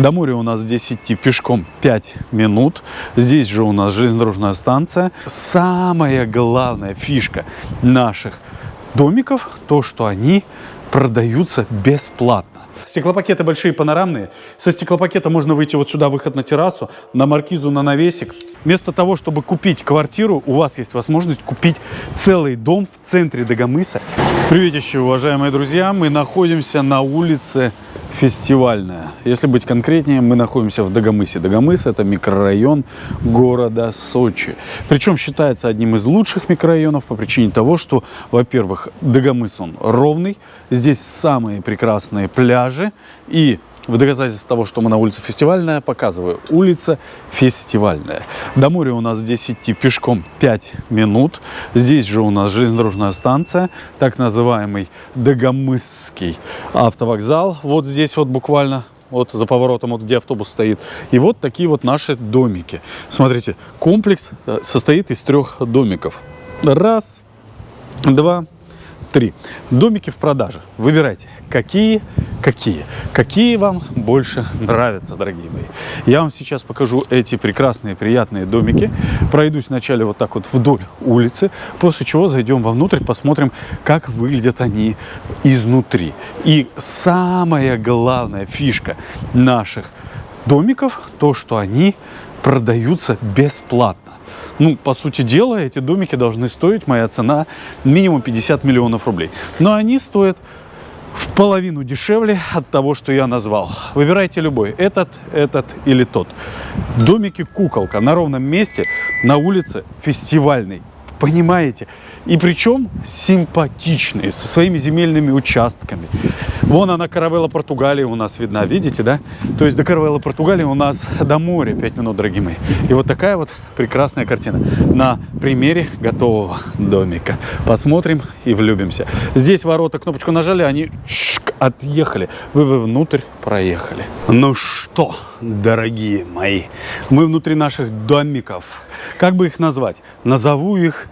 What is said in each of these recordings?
До моря у нас здесь идти пешком 5 минут. Здесь же у нас железнодорожная станция. Самая главная фишка наших домиков, то, что они продаются бесплатно. Стеклопакеты большие панорамные. Со стеклопакета можно выйти вот сюда, выход на террасу, на маркизу, на навесик. Вместо того, чтобы купить квартиру, у вас есть возможность купить целый дом в центре Дагомыса. Приветище, уважаемые друзья! Мы находимся на улице Фестивальная. Если быть конкретнее, мы находимся в Дагомысе. Дагомыс – это микрорайон города Сочи. Причем считается одним из лучших микрорайонов по причине того, что, во-первых, Дагомыс он ровный, здесь самые прекрасные пляжи и в доказательство того, что мы на улице Фестивальная, показываю. Улица Фестивальная. До моря у нас здесь идти пешком 5 минут. Здесь же у нас железнодорожная станция, так называемый Дагомысский автовокзал. Вот здесь вот буквально вот за поворотом, вот где автобус стоит. И вот такие вот наши домики. Смотрите, комплекс э, состоит из трех домиков. Раз, два, три. Домики в продаже. Выбирайте, какие, какие, какие вам больше нравятся, дорогие мои. Я вам сейчас покажу эти прекрасные, приятные домики. Пройдусь вначале вот так вот вдоль улицы, после чего зайдем вовнутрь, посмотрим, как выглядят они изнутри. И самая главная фишка наших домиков, то, что они продаются бесплатно. Ну, по сути дела, эти домики должны стоить, моя цена, минимум 50 миллионов рублей. Но они стоят в половину дешевле от того, что я назвал. Выбирайте любой, этот, этот или тот. Домики куколка на ровном месте на улице фестивальной. Понимаете? И причем симпатичные, со своими земельными участками. Вон она, каравелла Португалии у нас видна, видите, да? То есть до каравелла Португалии у нас до моря 5 минут, дорогие мои. И вот такая вот прекрасная картина на примере готового домика. Посмотрим и влюбимся. Здесь ворота, кнопочку нажали, они шик, отъехали. Вы, вы внутрь проехали. Ну что, дорогие мои, мы внутри наших домиков. Как бы их назвать? Назову их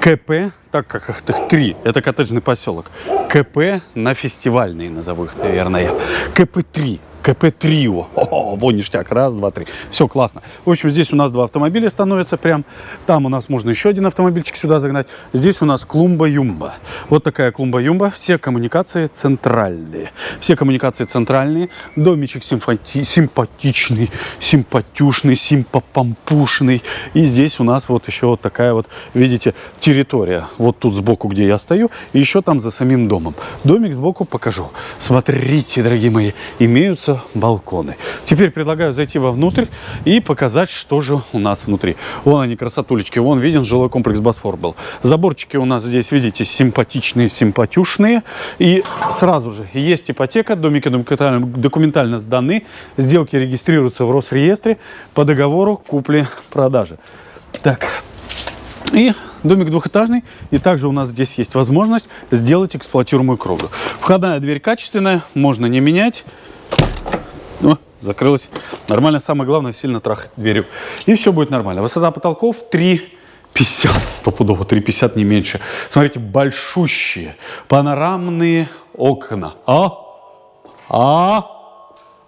КП, так как их три, это коттеджный поселок. КП на фестивальные назову их, наверное. КП-3. КП-трио. О, вон ништяк. Раз, два, три. Все классно. В общем, здесь у нас два автомобиля становятся прям. Там у нас можно еще один автомобильчик сюда загнать. Здесь у нас клумба-юмба. Вот такая клумба-юмба. Все коммуникации центральные. Все коммуникации центральные. Домичек симпати симпатичный, симпатюшный, симпопампушный. И здесь у нас вот еще вот такая вот, видите, территория. Вот тут сбоку, где я стою. И еще там за самим домом. Домик сбоку покажу. Смотрите, дорогие мои, имеются имеются балконы. Теперь предлагаю зайти вовнутрь и показать, что же у нас внутри. Вон они, красотулечки, вон виден жилой комплекс Босфор был. Заборчики у нас здесь, видите, симпатичные, симпатюшные. И сразу же есть ипотека, домики документально сданы, сделки регистрируются в Росреестре по договору купли-продажи. Так, и домик двухэтажный, и также у нас здесь есть возможность сделать эксплуатируемую кровлю. Входная дверь качественная, можно не менять. Закрылась. Нормально. Самое главное, сильно трахать дверью. И все будет нормально. Высота потолков 3,50. Стопудово 3,50, не меньше. Смотрите, большущие панорамные окна. А? А?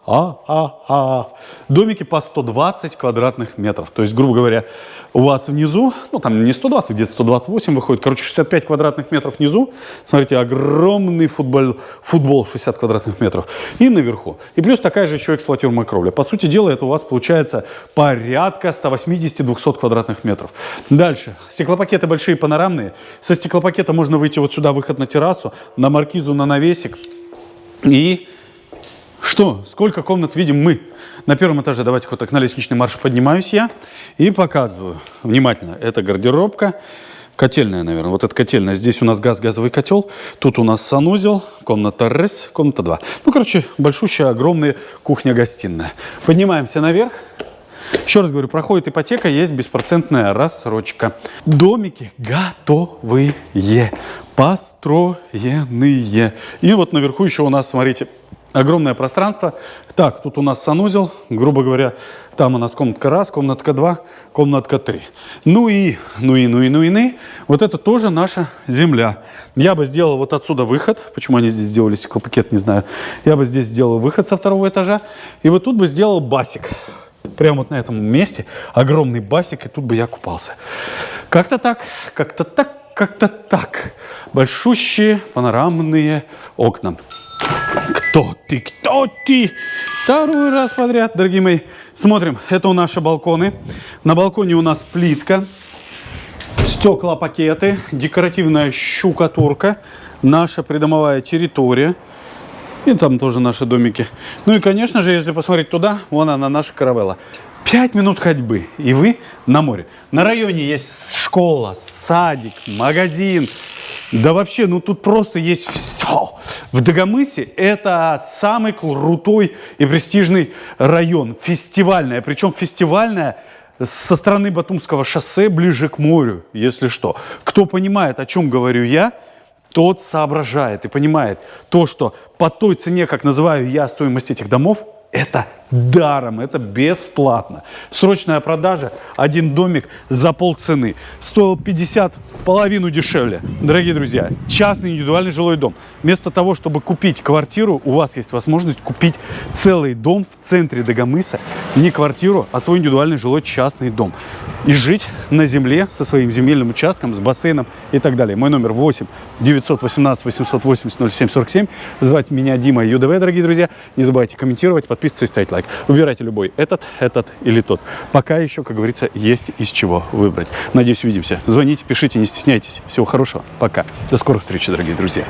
А, а, а. Домики по 120 квадратных метров. То есть, грубо говоря, у вас внизу, ну там не 120, где-то 128 выходит, короче, 65 квадратных метров внизу. Смотрите, огромный футбол, футбол 60 квадратных метров. И наверху. И плюс такая же еще эксплуатируемая кровля. По сути дела, это у вас получается порядка 180-200 квадратных метров. Дальше. Стеклопакеты большие панорамные. Со стеклопакета можно выйти вот сюда, выход на террасу, на маркизу, на навесик. И что, сколько комнат видим мы? На первом этаже, давайте вот так на лестничный марш поднимаюсь я и показываю. Внимательно, это гардеробка, котельная, наверное. Вот эта котельная. Здесь у нас газ, газовый котел. Тут у нас санузел, комната РС, комната 2. Ну, короче, большущая, огромная кухня-гостиная. Поднимаемся наверх. Еще раз говорю, проходит ипотека, есть беспроцентная рассрочка. Домики готовые, построенные. И вот наверху еще у нас, смотрите, Огромное пространство. Так, тут у нас санузел, грубо говоря, там у нас комнатка раз, комнатка два, комнатка три. Ну и, ну и, ну и, ну и, ну и. Вот это тоже наша земля. Я бы сделал вот отсюда выход. Почему они здесь сделали стеклопакет, не знаю. Я бы здесь сделал выход со второго этажа. И вот тут бы сделал басик. Прямо вот на этом месте огромный басик, и тут бы я купался. Как-то так, как-то так, как-то так. Большущие панорамные окна. Кто ты? Кто ты? Второй раз подряд, дорогие мои. Смотрим, это у наши балконы. На балконе у нас плитка, стекла-пакеты, декоративная щукатурка, наша придомовая территория. И там тоже наши домики. Ну и, конечно же, если посмотреть туда, вон она, наша каравелла. Пять минут ходьбы, и вы на море. На районе есть школа, садик, магазин, да вообще, ну тут просто есть все. В Дагомысе это самый крутой и престижный район, фестивальная. Причем фестивальная со стороны Батумского шоссе ближе к морю, если что. Кто понимает, о чем говорю я, тот соображает и понимает то, что по той цене, как называю я стоимость этих домов, это даром, это бесплатно. Срочная продажа, один домик за полцены. Стоил 50, половину дешевле. Дорогие друзья, частный индивидуальный жилой дом. Вместо того, чтобы купить квартиру, у вас есть возможность купить целый дом в центре Дагомыса. Не квартиру, а свой индивидуальный жилой частный дом. И жить на земле со своим земельным участком, с бассейном и так далее. Мой номер 8 918 880 0747. Звать меня Дима ЮДВ, дорогие друзья. Не забывайте комментировать, подписываться и ставить лайк лайк. Выбирайте любой, этот, этот или тот. Пока еще, как говорится, есть из чего выбрать. Надеюсь, увидимся. Звоните, пишите, не стесняйтесь. Всего хорошего. Пока. До скорых встреч, дорогие друзья.